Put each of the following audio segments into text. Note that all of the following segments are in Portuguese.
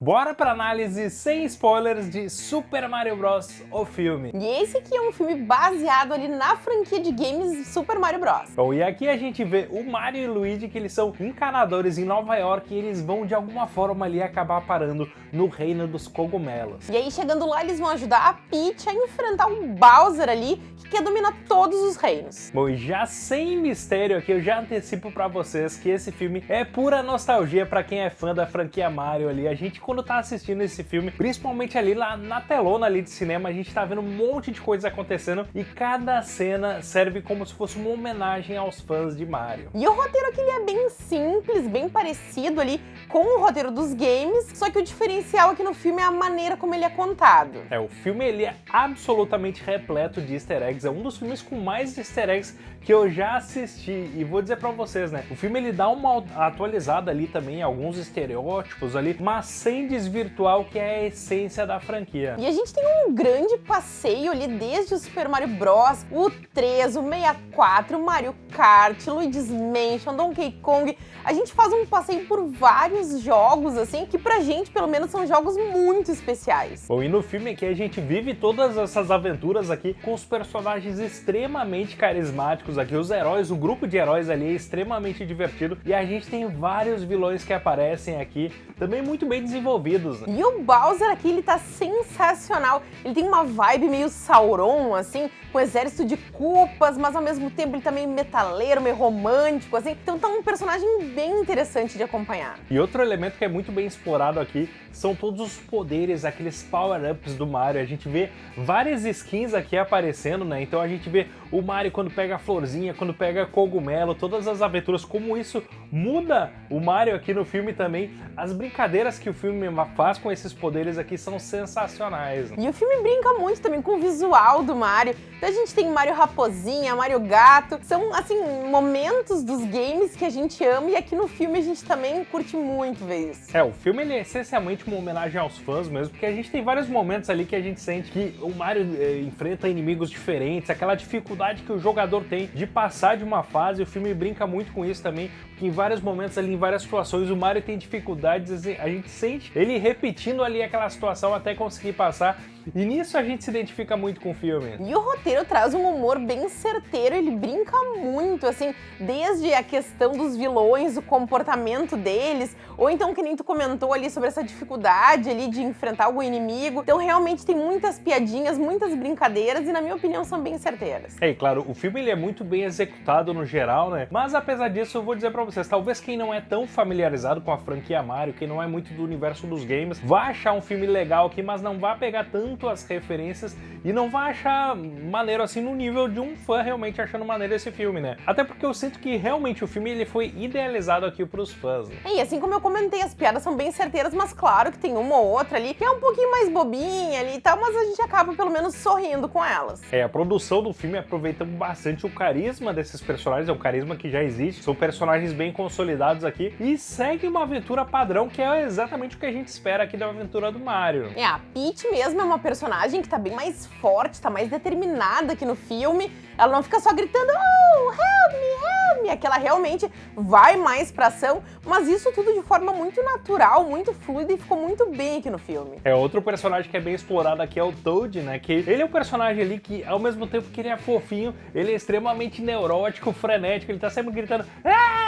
Bora pra análise sem spoilers de Super Mario Bros. o filme. E esse aqui é um filme baseado ali na franquia de games Super Mario Bros. Bom, e aqui a gente vê o Mario e o Luigi que eles são encanadores em Nova York e eles vão de alguma forma ali acabar parando no reino dos cogumelos. E aí chegando lá eles vão ajudar a Peach a enfrentar o Bowser ali que quer dominar todos os reinos. Bom, e já sem mistério aqui eu já antecipo pra vocês que esse filme é pura nostalgia pra quem é fã da franquia Mario ali. A gente quando tá assistindo esse filme, principalmente ali lá na telona ali de cinema, a gente tá vendo um monte de coisas acontecendo e cada cena serve como se fosse uma homenagem aos fãs de Mario. E o roteiro aqui é bem simples, bem parecido ali com o roteiro dos games, só que o diferencial aqui no filme é a maneira como ele é contado. É, o filme ele é absolutamente repleto de easter eggs, é um dos filmes com mais easter eggs que eu já assisti e vou dizer pra vocês, né, o filme ele dá uma atualizada ali também, alguns estereótipos ali, mas sem desvirtuar o que é a essência da franquia. E a gente tem um grande passeio ali desde o Super Mario Bros, o 3, o 64, o Mario Kart, Luigi's Mansion, Donkey Kong, a gente faz um passeio por vários jogos, assim, que pra gente, pelo menos, são jogos muito especiais. Bom, e no filme aqui a gente vive todas essas aventuras aqui com os personagens extremamente carismáticos aqui, os heróis, o grupo de heróis ali é extremamente divertido e a gente tem vários vilões que aparecem aqui, também muito bem desenvolvidos. Né? E o Bowser aqui, ele tá sensacional, ele tem uma vibe meio Sauron, assim, com exército de culpas, mas ao mesmo tempo ele tá meio metaleiro, meio romântico, assim, então tá um personagem bem interessante de acompanhar. E outro elemento que é muito bem explorado aqui são todos os poderes, aqueles power-ups do Mario. A gente vê várias skins aqui aparecendo, né? Então a gente vê o Mario quando pega a florzinha, quando pega cogumelo, todas as aventuras, como isso muda o Mario aqui no filme também. As brincadeiras que o filme faz com esses poderes aqui são sensacionais. E o filme brinca muito também com o visual do Mario. Então a gente tem Mario Raposinha, Mario Gato, são assim momentos dos games que a gente ama e aqui no filme a gente também curte muito ver isso. É, o filme ele é essencialmente uma homenagem aos fãs mesmo, porque a gente tem vários momentos ali que a gente sente que o Mario eh, enfrenta inimigos diferentes, aquela dificuldade que o jogador tem de passar de uma fase, o filme brinca muito com isso também, porque em vários momentos ali, em várias situações, o Mario tem dificuldades, assim, a gente sente ele repetindo ali aquela situação até conseguir passar, e nisso a gente se identifica muito com o filme. E o roteiro traz um humor bem certeiro, ele brinca muito, assim, desde a questão dos vilões, o comportamento deles, ou então que nem tu comentou ali sobre essa dificuldade ali de enfrentar algum inimigo. Então realmente tem muitas piadinhas, muitas brincadeiras e na minha opinião são bem certeiras. É, e claro, o filme ele é muito bem executado no geral, né? Mas apesar disso eu vou dizer pra vocês, talvez quem não é tão familiarizado com a franquia Mario, quem não é muito do universo dos games, vai achar um filme legal aqui, mas não vai pegar tanto as referências e não vai achar maneiro assim no nível de um fã realmente achando maneiro esse filme, né? Até porque eu sinto que realmente o filme ele foi idealizado aqui pros fãs. Né? E assim como eu comentei, as piadas são bem certeiras, mas claro que tem uma ou outra ali que é um pouquinho mais bobinha ali e tal, mas a gente acaba pelo menos sorrindo com elas. É, a produção do filme aproveita bastante o carisma desses personagens, é um carisma que já existe, são personagens bem consolidados aqui e segue uma aventura padrão que é exatamente o que a gente espera aqui da aventura do Mario. É, a Peach mesmo é uma personagem que tá bem mais forte, tá mais determinada aqui no filme, ela não fica só gritando, oh, help me, help me, é que ela realmente vai mais pra ação, mas isso tudo de forma muito natural, muito fluida e ficou muito bem aqui no filme. É, outro personagem que é bem explorado aqui é o Toad, né, que ele é um personagem ali que, ao mesmo tempo que ele é fofinho, ele é extremamente neurótico, frenético, ele tá sempre gritando, ah!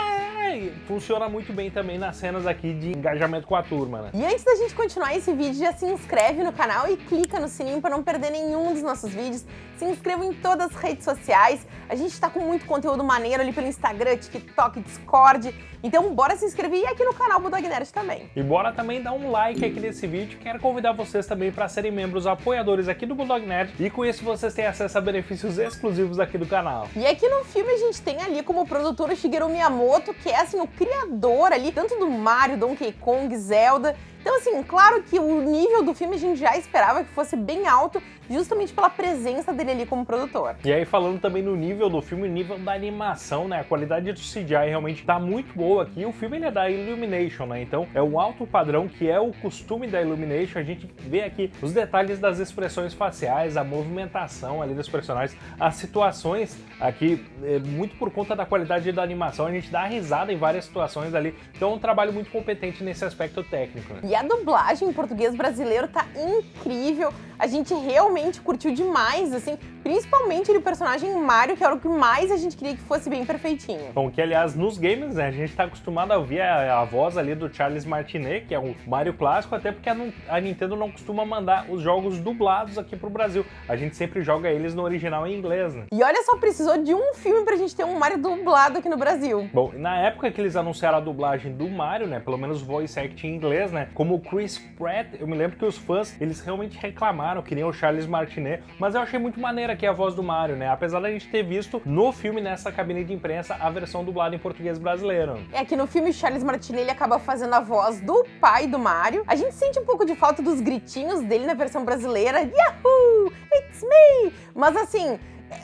Funciona muito bem também nas cenas aqui de engajamento com a turma, né? E antes da gente continuar esse vídeo, já se inscreve no canal e clica no sininho para não perder nenhum dos nossos vídeos. Se inscreva em todas as redes sociais. A gente está com muito conteúdo maneiro ali pelo Instagram, TikTok, Discord. Então bora se inscrever e aqui no canal Bulldog Nerd também. E bora também dar um like aqui nesse vídeo. Quero convidar vocês também para serem membros apoiadores aqui do Bulldog Nerd. E com isso vocês têm acesso a benefícios exclusivos aqui do canal. E aqui no filme a gente tem ali como produtor o Shigeru Miyamoto, que é assim o criador ali, tanto do Mario, Donkey Kong, Zelda. Então, assim, claro que o nível do filme a gente já esperava que fosse bem alto, justamente pela presença dele ali como produtor. E aí, falando também no nível do filme, nível da animação, né? A qualidade do CGI realmente tá muito boa aqui. O filme ele é da Illumination, né? Então, é um alto padrão que é o costume da Illumination. A gente vê aqui os detalhes das expressões faciais, a movimentação ali dos personagens, as situações aqui, é, muito por conta da qualidade da animação, a gente dá risada em várias situações ali. Então, é um trabalho muito competente nesse aspecto técnico. Né? E a dublagem em português brasileiro tá incrível. A gente realmente curtiu demais, assim, principalmente o personagem Mario, que era o que mais a gente queria que fosse bem perfeitinho. Bom, que aliás, nos games, né, a gente tá acostumado a ouvir a, a voz ali do Charles Martinet, que é o Mario clássico, até porque a, a, Nintendo não costuma mandar os jogos dublados aqui pro Brasil. A gente sempre joga eles no original em inglês, né? E olha só, precisou de um filme pra gente ter um Mario dublado aqui no Brasil. Bom, na época que eles anunciaram a dublagem do Mario, né, pelo menos voice acting em inglês, né, como o Chris Pratt, eu me lembro que os fãs, eles realmente reclamaram, que nem o Charles Martinet, mas eu achei muito maneira aqui a voz do Mario, né, apesar da gente ter visto no filme, nessa cabine de imprensa, a versão dublada em português brasileiro. É que no filme Charles Martinet ele acaba fazendo a voz do pai do Mario. A gente sente um pouco de falta dos gritinhos dele na versão brasileira. Yahoo! It's me! Mas assim,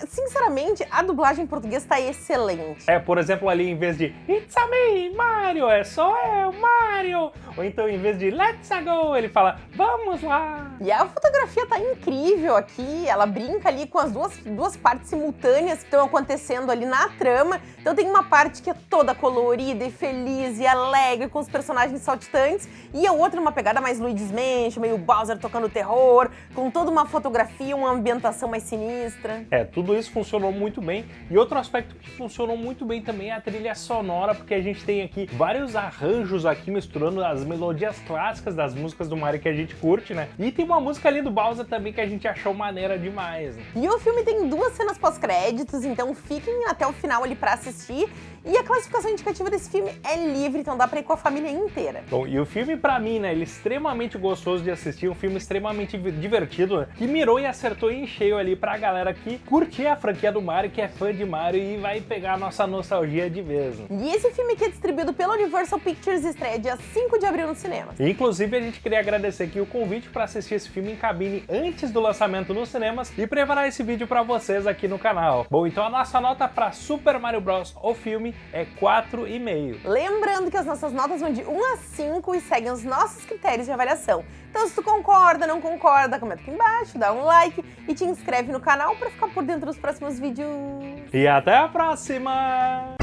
sinceramente, a dublagem em português tá excelente. É, por exemplo, ali em vez de It's a me, Mario, é só eu, Mario. Ou então em vez de Let's go, ele fala Vamos lá. E a fotografia tá incrível aqui, ela brinca ali com as duas, duas partes simultâneas que estão acontecendo ali na trama. Então tem uma parte que é toda colorida e feliz e alegre com os personagens saltitantes e a outra uma pegada mais Luigi's Mansion, meio Bowser tocando terror, com toda uma fotografia, uma ambientação mais sinistra. É, tudo isso funcionou muito bem. E outro aspecto que funcionou muito bem também é a trilha sonora, porque a gente tem aqui vários arranjos aqui misturando as melodias clássicas das músicas do Mario que a gente curte, né? E tem uma música ali do Bowser também que a gente achou maneira demais. Né? E o filme tem duas cenas pós-créditos, então fiquem até o final ali pra assistir. E a classificação indicativa desse filme é livre, então dá pra ir com a família inteira. Bom, e o filme pra mim, né, ele é extremamente gostoso de assistir, um filme extremamente divertido, né, que mirou e acertou em cheio ali pra galera que curtir a franquia do Mario, que é fã de Mario e vai pegar a nossa nostalgia de vez. E esse filme que é distribuído pela Universal Pictures estreia dia 5 de abril no cinema. Inclusive, a gente queria agradecer aqui o convite para assistir esse filme em cabine antes do lançamento nos cinemas e preparar esse vídeo para vocês aqui no canal. Bom, então a nossa nota para Super Mario Bros. o filme é 4,5. Lembrando que as nossas notas vão de 1 a 5 e seguem os nossos critérios de avaliação. Então se tu concorda, não concorda, comenta aqui embaixo, dá um like e te inscreve no canal para ficar por dentro dos próximos vídeos. E até a próxima!